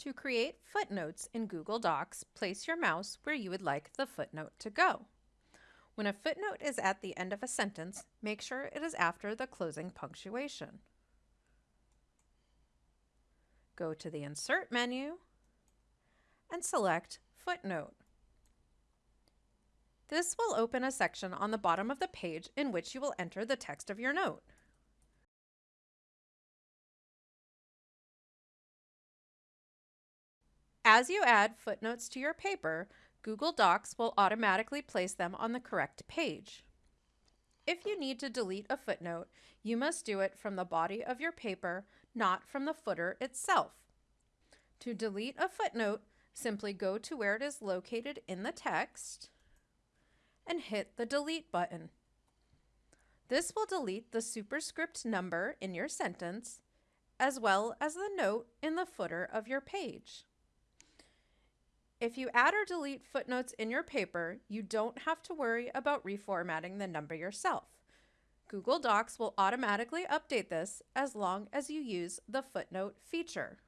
To create footnotes in Google Docs, place your mouse where you would like the footnote to go. When a footnote is at the end of a sentence, make sure it is after the closing punctuation. Go to the Insert menu and select Footnote. This will open a section on the bottom of the page in which you will enter the text of your note. As you add footnotes to your paper, Google Docs will automatically place them on the correct page. If you need to delete a footnote, you must do it from the body of your paper, not from the footer itself. To delete a footnote, simply go to where it is located in the text and hit the delete button. This will delete the superscript number in your sentence as well as the note in the footer of your page. If you add or delete footnotes in your paper, you don't have to worry about reformatting the number yourself. Google Docs will automatically update this as long as you use the footnote feature.